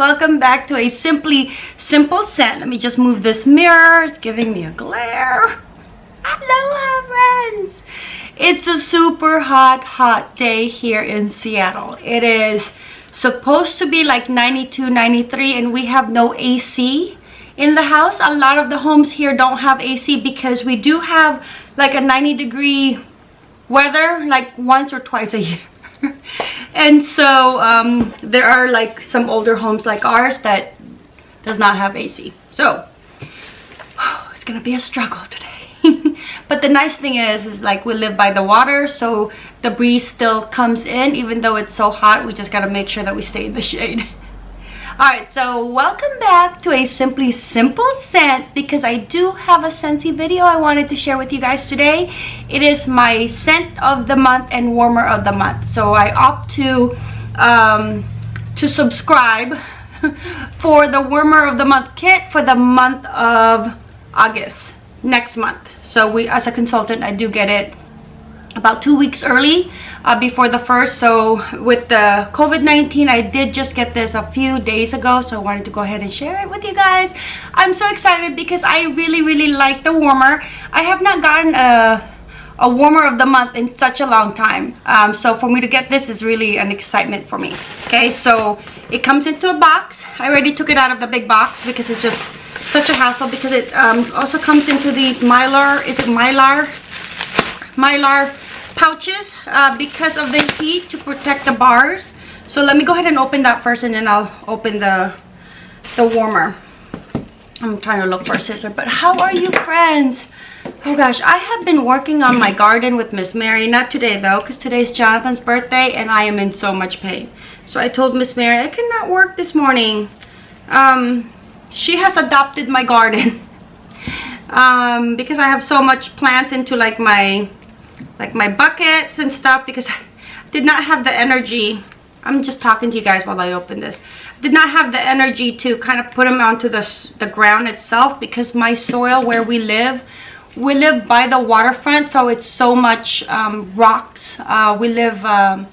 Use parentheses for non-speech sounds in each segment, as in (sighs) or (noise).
welcome back to a simply simple scent. let me just move this mirror. It's giving me a glare. Aloha friends. It's a super hot hot day here in seattle. It is supposed to be like 92 93 and we have no ac in the house. A lot of the homes here don't have ac because we do have like a 90 degree weather like once or twice a year (laughs) and so um, there are like some older homes like ours that does not have AC. So (sighs) it's gonna be a struggle today. (laughs) but the nice thing is, is like we live by the water, so the breeze still comes in even though it's so hot. We just gotta make sure that we stay in the shade. (laughs) Alright, so welcome back to a Simply Simple scent because I do have a Scentsy video I wanted to share with you guys today. It is my scent of the month and warmer of the month. So I opt to, um, to subscribe (laughs) for the warmer of the month kit for the month of August, next month. So we, as a consultant, I do get it about two weeks early uh, before the first. So with the covid-19 i did just get this a few days ago so i wanted to go ahead and share it with you guys. I'm so excited because i really really like the warmer. I have not gotten a a warmer of the month in such a long time. Um, so for me to get this is really an excitement for me. Okay so it comes into a box. I already took it out of the big box because it's just such a hassle because it um, also comes into these mylar is it mylar mylar pouches uh, because of the heat to protect the bars. So let me go ahead and open that first and then I'll open the the warmer. I'm trying to look for a scissor but how are you friends? Oh gosh I have been working on my garden with Miss Mary. Not today though because today's Jonathan's birthday and I am in so much pain. So I told Miss Mary I cannot work this morning. Um, she has adopted my garden (laughs) um, because I have so much plants into like my like my buckets and stuff because I did not have the energy. I'm just talking to you guys while I open this. I did not have the energy to kind of put them onto the, the ground itself because my soil where we live we live by the waterfront so it's so much um, rocks. Uh, we live um,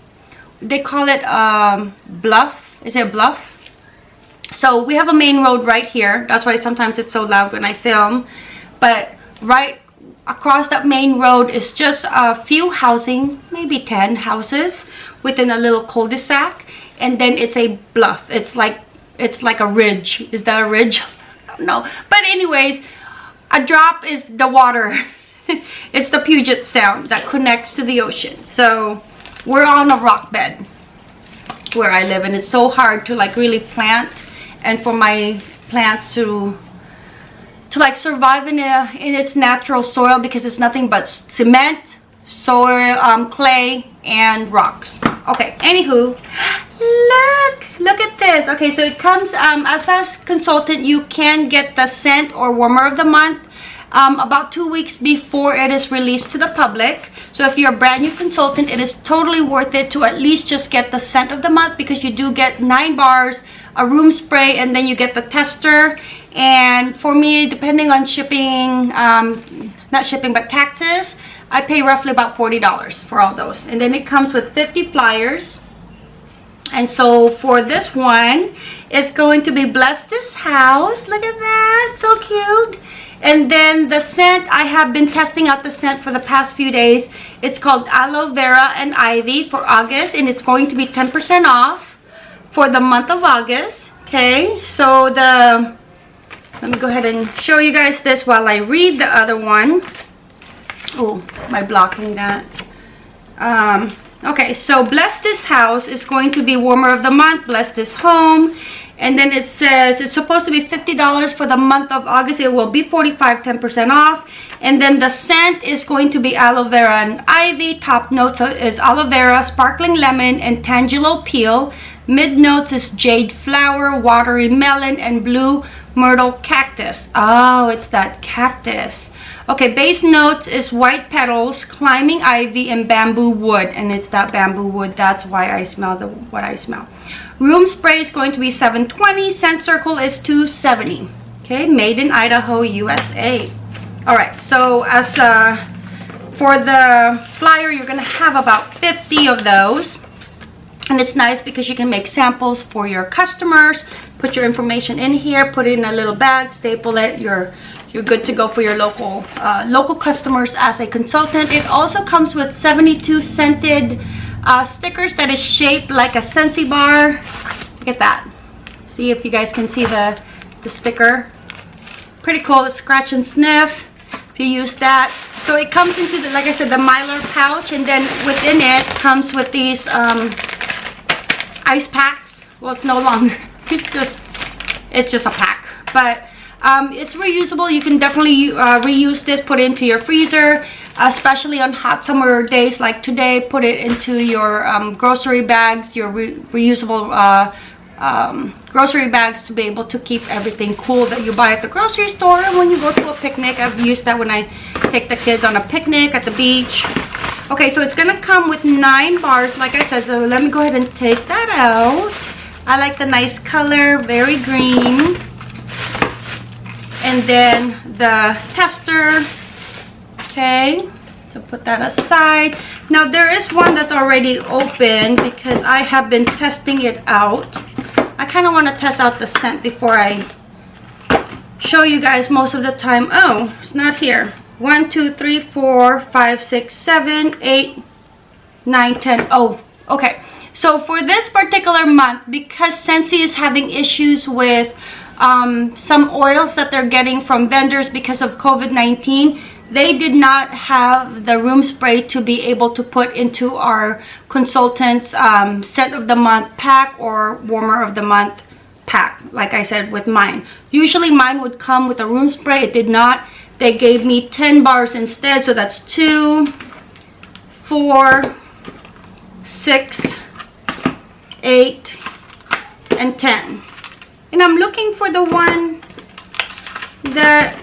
they call it um, bluff. Is it bluff? So we have a main road right here. That's why sometimes it's so loud when I film. But right across that main road is just a few housing maybe 10 houses within a little cul-de-sac. And then it's a bluff. It's like it's like a ridge. Is that a ridge? (laughs) No but anyways a drop is the water. (laughs) It's the Puget Sound that connects to the ocean. So we're on a rock bed where I live and it's so hard to like really plant and for my plants to to like survive in, a, in its natural soil because it's nothing but cement, soil, um, clay, and rocks. Okay, anywho, (gasps) look, look at this. Okay, so it comes, um, as a consultant, you can get the scent or warmer of the month um, about two weeks before it is released to the public. So if you're a brand new consultant, it is totally worth it to at least just get the scent of the month because you do get nine bars, a room spray, and then you get the tester. And for me depending on shipping um, not shipping but taxes I pay roughly about $40 for all those. And then it comes with 50 flyers. And so for this one it's going to be bless this house. Look at that so cute. And then the scent I have been testing out the scent for the past few days. It's called aloe vera and ivy for August and it's going to be 10% off for the month of August okay so the let me go ahead and show you guys this while I read the other one. Oh, I blocking that? Um, okay, so Bless This House is going to be Warmer of the Month. Bless This Home. And then it says it's supposed to be $50 for the month of August. It will be 45 10% off. And then the scent is going to be aloe vera and ivy. Top notes is aloe vera, sparkling lemon, and tangelo peel. Mid notes is jade flower, watery melon, and blue myrtle cactus. Oh, it's that cactus. Okay, base notes is white petals, climbing ivy, and bamboo wood. And it's that bamboo wood. That's why I smell the what I smell. Room spray is going to be 720. Scent circle is 270. Okay, made in Idaho, USA. All right, so as uh, for the flyer, you're going to have about 50 of those. And it's nice because you can make samples for your customers put your information in here put it in a little bag staple it you're you're good to go for your local uh, local customers as a consultant. It also comes with 72 scented uh, stickers that is shaped like a Scentsy bar. Look at that. See if you guys can see the the sticker. Pretty cool it's scratch and sniff if you use that. So it comes into the like i said the mylar pouch and then within it comes with these um, ice packs. Well it's no longer. (laughs) It's just it's just a pack. But um, it's reusable. You can definitely uh, reuse this put it into your freezer especially on hot summer days like today. Put it into your um, grocery bags your re reusable uh, um, grocery bags to be able to keep everything cool that you buy at the grocery store. And when you go to a picnic I've used that when I take the kids on a picnic at the beach okay so it's gonna come with nine bars like I said so let me go ahead and take that out I like the nice color very green and then the tester okay so put that aside now there is one that's already open because I have been testing it out I kind of want to test out the scent before I show you guys most of the time. Oh, it's not here. 1, 2, 3, 4, 5, 6, 7, 8, 9, 10. Oh, okay. So for this particular month, because Scentsy is having issues with um, some oils that they're getting from vendors because of COVID-19, they did not have the room spray to be able to put into our consultants um, scent of the month pack or warmer of the month pack like I said with mine usually mine would come with a room spray it did not they gave me 10 bars instead so that's two four six eight and 10 and I'm looking for the one that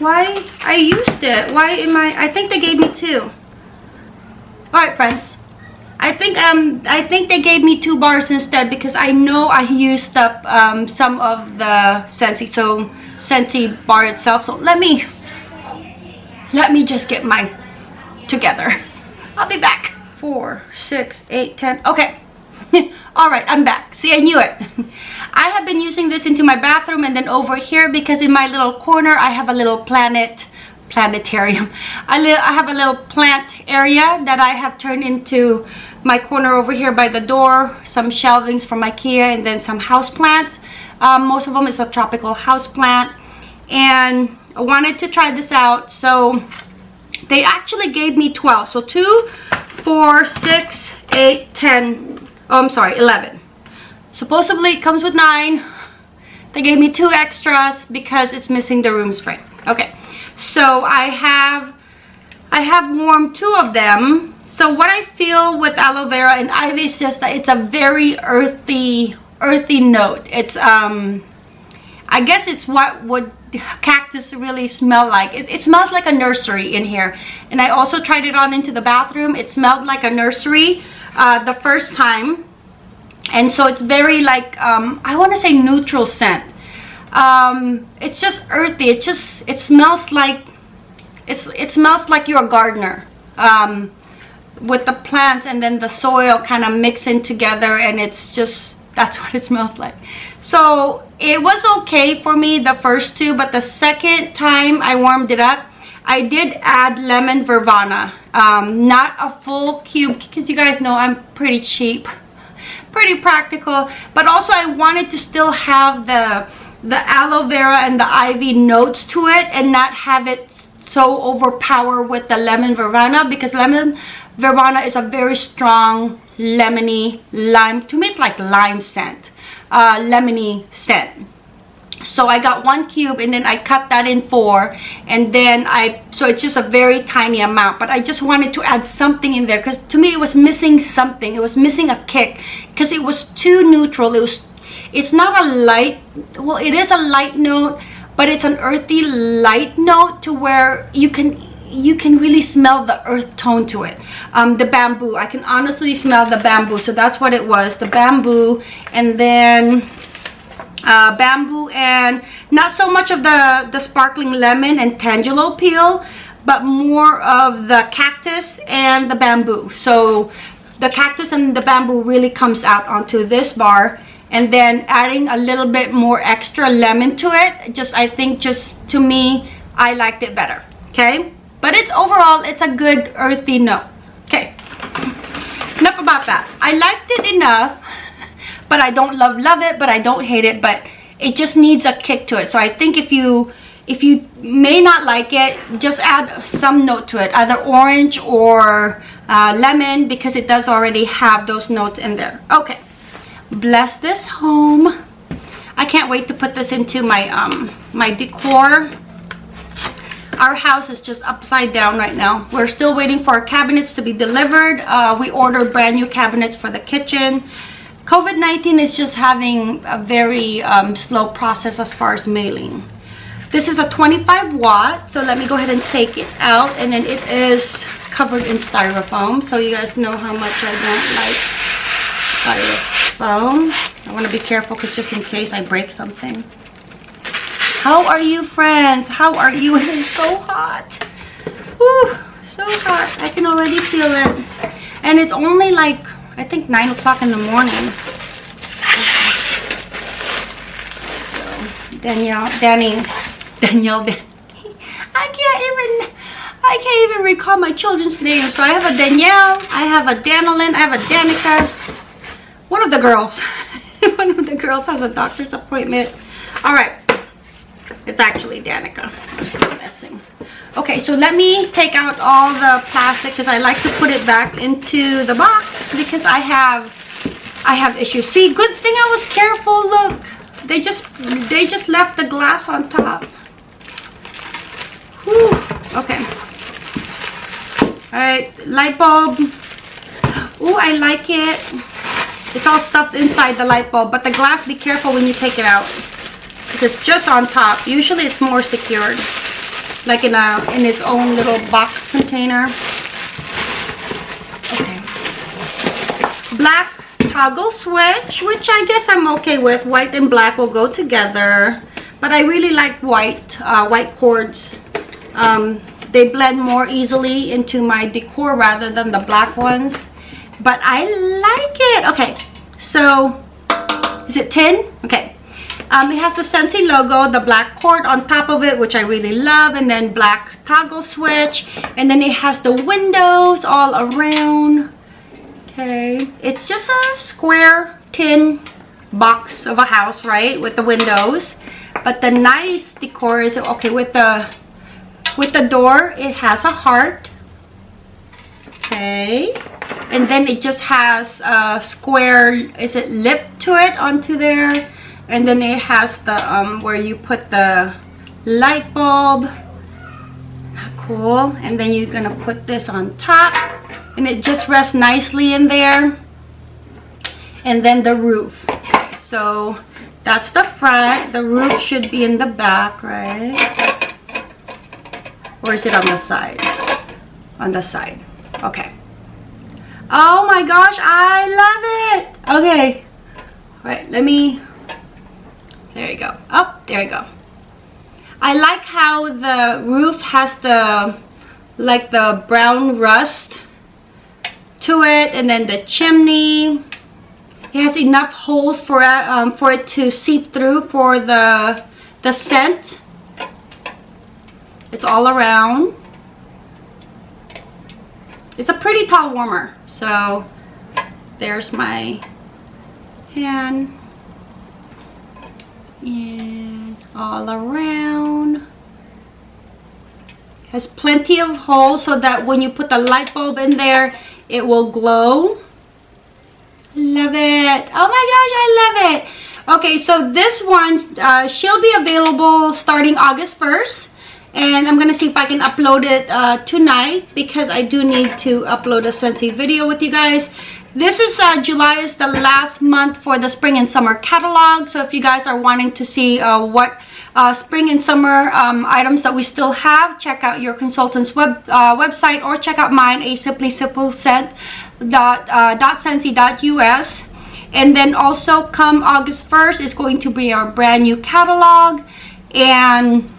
why? I used it. Why am I? I think they gave me two. All right, friends. I think um I think they gave me two bars instead because I know I used up um, some of the Scentsy so Scentsy bar itself. So let me let me just get my together. I'll be back. Four, six, eight, ten. Okay. (laughs) all right i'm back see i knew it (laughs) i have been using this into my bathroom and then over here because in my little corner i have a little planet planetarium (laughs) I, I have a little plant area that i have turned into my corner over here by the door some shelvings from ikea and then some house plants um, most of them is a tropical house plant. And i wanted to try this out. So they actually gave me 12 so 2 4 6 8 10 oh i'm sorry 11 supposedly it comes with nine. They gave me two extras because it's missing the room spray okay. So i have i have warmed two of them. So what i feel with aloe vera and ivy is just that it's a very earthy earthy note. It's um i guess it's what would cactus really smell like. It, it smells like a nursery in here. And i also tried it on into the bathroom. It smelled like a nursery uh, the first time. And so it's very like um, I want to say neutral scent. Um, it's just earthy. It just it smells like it's it smells like you're a gardener um, with the plants and then the soil kind of mixing together and it's just that's (laughs) what it smells like. So it was okay for me the first two but the second time I warmed it up I did add lemon verbena um, not a full cube because you guys know I'm pretty cheap (laughs) pretty practical but also I wanted to still have the the aloe vera and the ivy notes to it and not have it so overpower with the lemon verbena because lemon verbena is a very strong lemony lime. To me it's like lime scent uh, lemony scent. So I got one cube and then I cut that in four and then I so it's just a very tiny amount but I just wanted to add something in there because to me it was missing something. It was missing a kick because it was too neutral. It was it's not a light well it is a light note but it's an earthy light note to where you can you can really smell the earth tone to it. Um, the bamboo. I can honestly smell the bamboo. So that's what it was the bamboo. And then uh, bamboo and not so much of the the sparkling lemon and tangelo peel but more of the cactus and the bamboo. So the cactus and the bamboo really comes out onto this bar. And then adding a little bit more extra lemon to it just i think just to me i liked it better. Okay but it's overall it's a good earthy note. Okay. Enough about that. I liked it enough but i don't love love it but i don't hate it but it just needs a kick to it. So i think if you if you may not like it just add some note to it either orange or uh, lemon because it does already have those notes in there. Okay. Bless this home. I can't wait to put this into my um my decor our house is just upside down right now we're still waiting for our cabinets to be delivered uh, we ordered brand new cabinets for the kitchen COVID-19 is just having a very um, slow process as far as mailing. This is a 25 watt, so let me go ahead and take it out. And then it is covered in styrofoam, so you guys know how much I don't like styrofoam. I want to be careful because just in case I break something. How are you, friends? How are you? (laughs) It is so hot. Whew, so hot. I can already feel it. And it's only like I think 9 o'clock in the morning. So, Danielle, Danny, (laughs) Danielle. I can't even, I can't even recall my children's names. So I have a Danielle, I have a Danilyn, I have a Danica. One of the girls, (laughs) one of the girls has a doctor's appointment. All right, it's actually Danica. I'm still messing okay so let me take out all the plastic because I like to put it back into the box because I have I have issues. See good thing I was careful look. They just they just left the glass on top. Whew. okay. All right light bulb. Oh I like it. It's all stuffed inside the light bulb but the glass be careful when you take it out it's just on top. Usually it's more secured like in a in its own little box container. Okay. Black toggle switch which i guess i'm okay with. White and black will go together but i really like white uh, white cords. Um, they blend more easily into my decor rather than the black ones but i like it. Okay so is it 10 okay um, it has the Scentsy logo, the black cord on top of it, which I really love, and then black toggle switch. And then it has the windows all around. Okay, it's just a square tin box of a house, right, with the windows. But the nice decor is, okay, with the, with the door, it has a heart. Okay, and then it just has a square, is it lip to it onto there? And then it has the um where you put the light bulb. Cool. And then you're gonna put this on top. And it just rests nicely in there. And then the roof. So that's the front. The roof should be in the back right? Or is it on the side? On the side. Okay. Oh my gosh i love it! Okay. All right let me there you go. Oh, there you go. I like how the roof has the like the brown rust to it and then the chimney. It has enough holes for it um, for it to seep through for the the scent. It's all around. It's a pretty tall warmer. So there's my hand and all around. Has plenty of holes so that when you put the light bulb in there it will glow. Love it. Oh my gosh i love it. Okay so this one uh, she'll be available starting august 1st and i'm gonna see if i can upload it uh, tonight because i do need to upload a Scentsy video with you guys this is uh, July is the last month for the spring and summer catalog. So if you guys are wanting to see uh, what uh, spring and summer um, items that we still have, check out your consultant's web uh, website or check out mine, a simply simple scent dot uh, dot us. And then also come August 1st is going to be our brand new catalog. And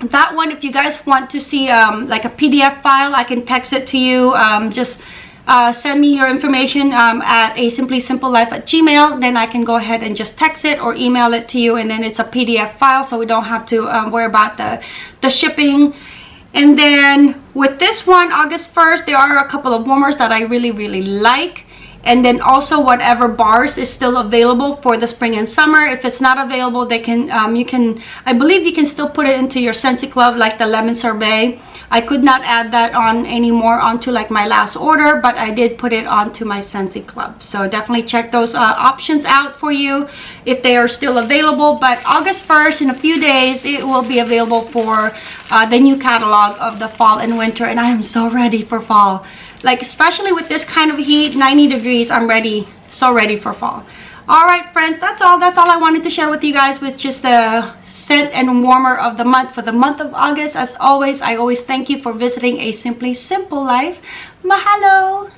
that one, if you guys want to see um, like a PDF file, I can text it to you. Um, just uh, send me your information um, at a simply simple life at gmail. Then i can go ahead and just text it or email it to you and then it's a pdf file so we don't have to um, worry about the the shipping. And then with this one august 1st there are a couple of warmers that i really really like and then also whatever bars is still available for the spring and summer. If it's not available they can um, you can I believe you can still put it into your Scentsy Club like the lemon sorbet. I could not add that on anymore onto like my last order but I did put it onto my Scentsy Club so definitely check those uh, options out for you if they are still available. But August 1st in a few days it will be available for uh, the new catalog of the fall and winter. And I am so ready for fall like especially with this kind of heat 90 degrees i'm ready so ready for fall. All right friends that's all that's all i wanted to share with you guys with just the scent and warmer of the month for the month of august. As always i always thank you for visiting a simply simple life. Mahalo